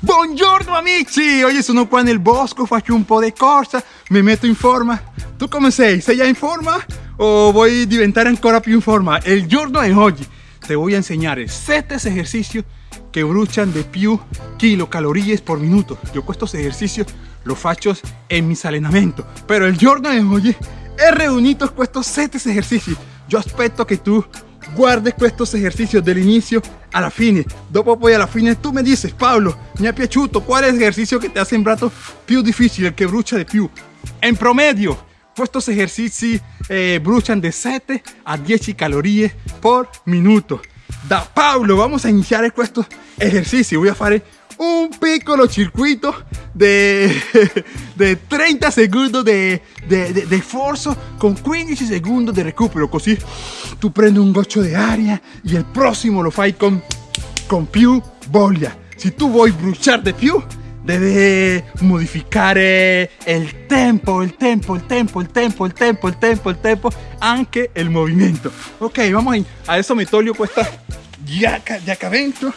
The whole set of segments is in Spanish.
Buongiorno amici! Oggi sono qua nel bosco, faccio un po' di corsa, mi metto in forma. Tu come sei? Sei già in forma? O vuoi diventare ancora più in forma? Il giorno è oggi. Te voy a enseñar 7 ejercicios que brucian de più kilocalories por minuto. Yo estos ejercicios los faccio en mis allenamento, pero el giorno di oggi he reunido estos 7 ejercicios. Yo aspetto che tu guardes estos ejercicios dall'inizio alla fine. Dopo poi alla fine tu mi dices, Paolo, mi è piaciuto, qual è l'esercizio che ti ha sembrato più difficile, che brucia di più? In promedio, estos ejercicios eh, brucian de 7 a 10 calorías por minuto. Da Paulo, vamos a iniciar estos ejercicios. Voy a hacer un piccolo circuito de, de 30 segundos de, de, de, de forzo con 15 segundos de recupero. Così tu prendi un goccio di aria e il prossimo lo fai con, con più voglia. Se tu vuoi bruciare di più, debe modificare il tempo, il tempo, il tempo, il tempo, il tempo, il tempo, il tempo, anche il movimento. Ok, vamos a adesso mi toglio questa giacca, giaccavento.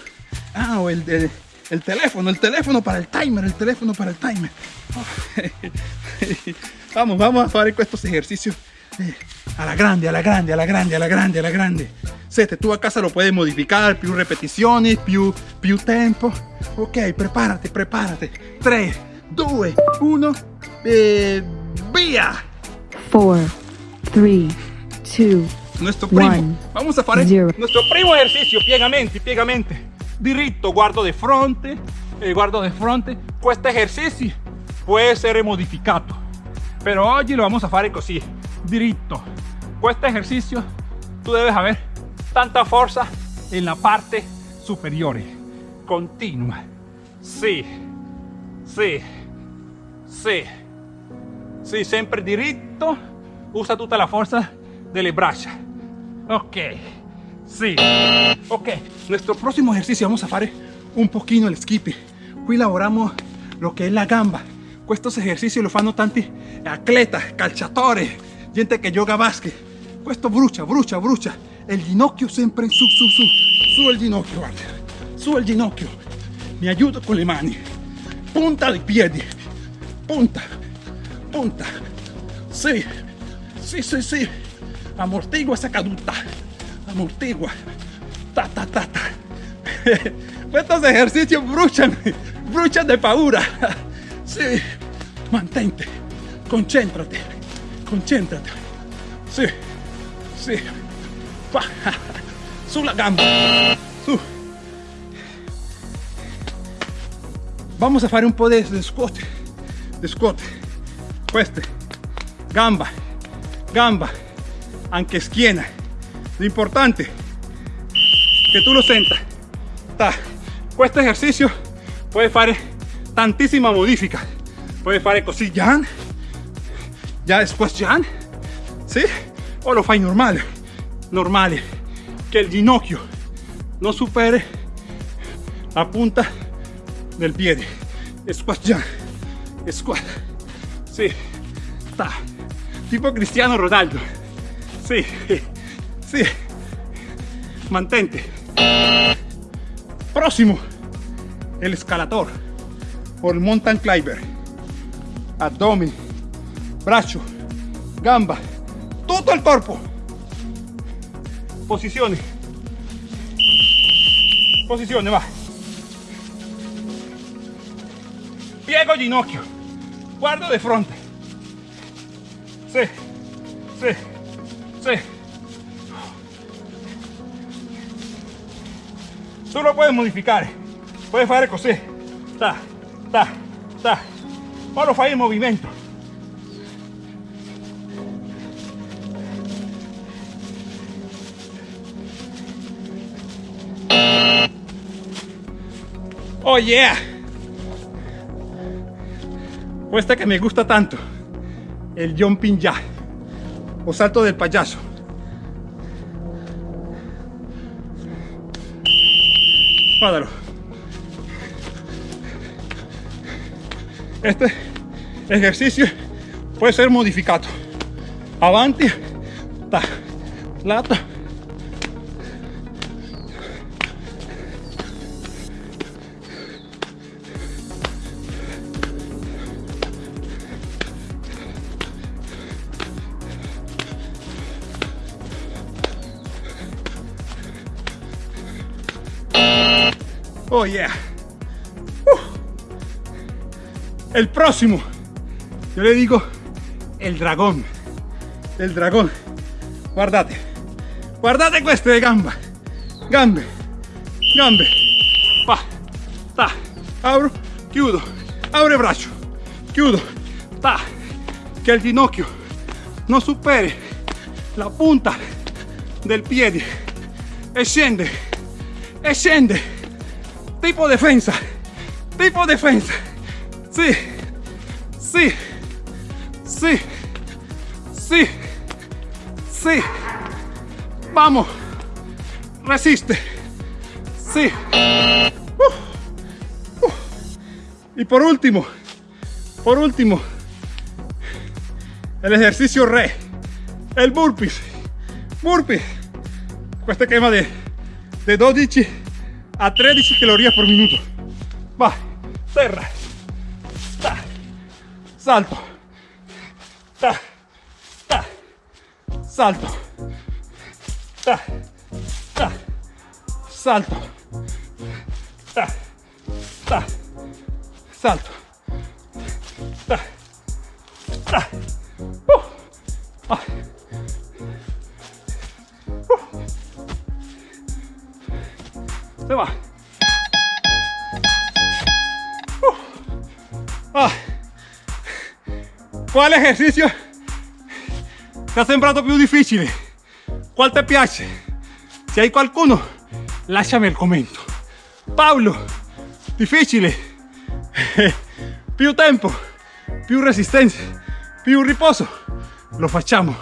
Ah, o el, el, el, teléfono, el teléfono para el timer, el teléfono para el timer. vamos, vamos a fare estos ejercicios eh, a la grande, a la grande, a la grande, a la grande, a la grande. Sete, tú a casa lo puedes modificar, più repetizioni, più, più tempo. Ok, prepárate, prepárate. 3, 2, 1, eh, via! 4, 3, 2, Nuestro primo. One, Vamos a zero. nuestro primo ejercicio, piegamenti, piegamenti. Diritto, guardo di fronte, eh, guardo di fronte. Questo ejercicio può essere modificato. Pero oggi lo vamos a fare così, diritto. Questo ejercicio tú debes haber tanta fuerza en la parte superiore. Continua. Sì, sì, sì. Sì, sempre diritto. Usa tutta la forza delle braccia. Ok. Sí. Ok. Nuestro próximo ejercicio vamos a fare un pochino el skipping. Qui lavoriamo lo che è la gamba. Estos ejercicios lo fanno tanti atletas, calciatori, gente che gioca a basket. Questo brucia, brucia, brucia. Il ginocchio sempre in su, su, su. Su il ginocchio, guarda. Su il ginocchio. Mi aiuto con le mani. Punta dei piedi. Punta. Punta. Sì. Sì, sì, sì. Amortigua esa caduta. Amortigua. Ta, ta, ta, ta. Estos ejercicios brucian. Brucian de paura. Sí. Mantente. Concéntrate. Concéntrate. Sí. Sí. Pa. Sulla gamba. Su. Vamos a fare un po' di squat. Di squat. Gamba. Gamba. Anche schiena. L'importante che tu lo senta. Ta. Questo esercizio puoi fare tantissima modifica. Puoi fare così. Ya después Jan. ¿Sí? O lo fai normale. Normale. Che il ginocchio non superi la punta del piede. Squat Jan. Squat. Sì. Ta. Tipo Cristiano Ronaldo. Sì. Sì. Mantente. Próximo. El escalador. O el mountain climber. Abdomen. Brazo. Gamba. Todo el cuerpo. Posizione. Posizione, va. Piego ginocchio. Guardo de fronte. Sí. Sí. Sí. Tú lo puedes modificar. Puedes fare così. Ta, ta, ta. Poi lo fai in movimento. Oh yeah. Questa que me gusta tanto. El jumping jack. O salto del payaso. Guardalo. Este ejercicio puede ser modificado. Avanti, ta, lato. Oh yeah. El próximo. Yo le digo el dragón. El dragón. Guardate. Guardate queste gamba. Gambe. Gambe. Pa. Ta. Abro. Chiudo. Apro il braccio. Chiudo. Ta. Che il ginocchio non superi la punta del piede e scende e scende tipo defensa. Tipo defensa. Sì sì sì sì sì vamos. Resiste. Sí. Uh, uh. y por último por último el ejercicio re. El burpees. Burpees. Questa quema de, de 12 a 13 calorías por minuto. Va terra ta, salto. Ta, ta, salto. Ta, ta, salto. Ta, ta, salto Va. Uh. Ah. Quale esercizio ti ha sembrato più difficile? Qual ti piace? Se hai qualcuno, lasciami il commento. Paolo, difficile. più tempo, più resistenza, più riposo. Lo facciamo.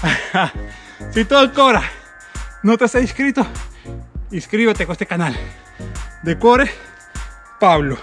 Se tu ancora non ti sei iscritto, iscríbete a este canal. De cuore, Pablo.